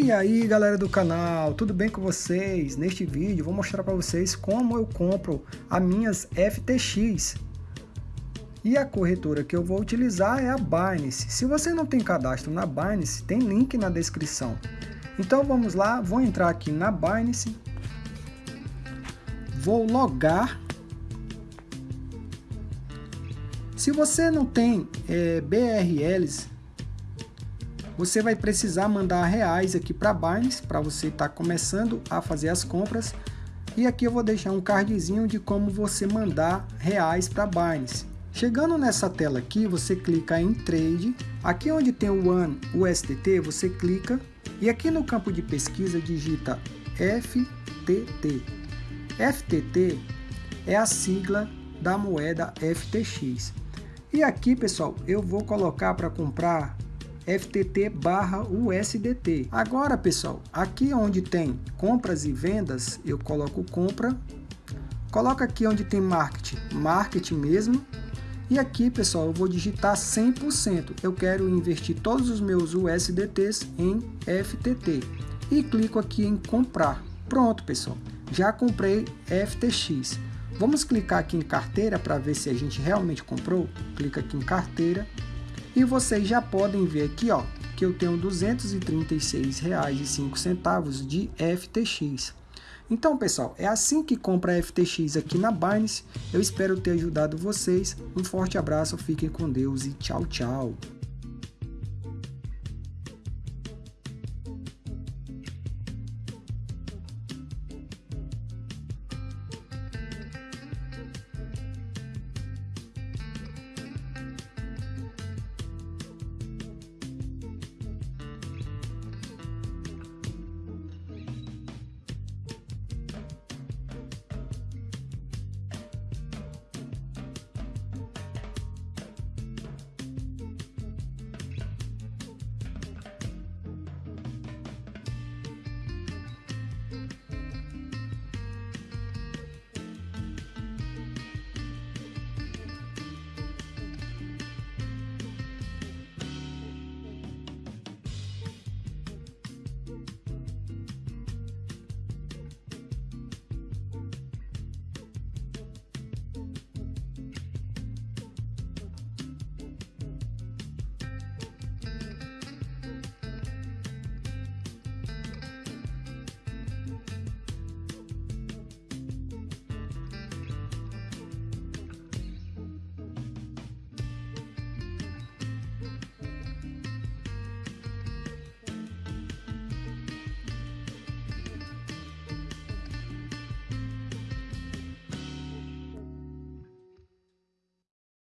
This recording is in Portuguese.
E aí galera do canal, tudo bem com vocês? Neste vídeo vou mostrar para vocês como eu compro as minhas FTX. E a corretora que eu vou utilizar é a Binance. Se você não tem cadastro na Binance, tem link na descrição. Então vamos lá, vou entrar aqui na Binance, vou logar. Se você não tem é, BRLs, você vai precisar mandar reais aqui para Binance, para você estar tá começando a fazer as compras. E aqui eu vou deixar um cardzinho de como você mandar reais para Binance. Chegando nessa tela aqui, você clica em Trade. Aqui onde tem o One USDT, você clica e aqui no campo de pesquisa digita FTT. FTT é a sigla da moeda FTX. E aqui, pessoal, eu vou colocar para comprar FTT barra USDT. Agora, pessoal, aqui onde tem compras e vendas, eu coloco compra. Coloca aqui onde tem marketing, marketing mesmo. E aqui, pessoal, eu vou digitar 100%. Eu quero investir todos os meus USDTs em FTT. E clico aqui em comprar. Pronto, pessoal. Já comprei FTX. Vamos clicar aqui em carteira para ver se a gente realmente comprou. Clica aqui em carteira e vocês já podem ver aqui, ó, que eu tenho R$ 236,05 de FTX. Então, pessoal, é assim que compra FTX aqui na Binance. Eu espero ter ajudado vocês. Um forte abraço, fiquem com Deus e tchau, tchau.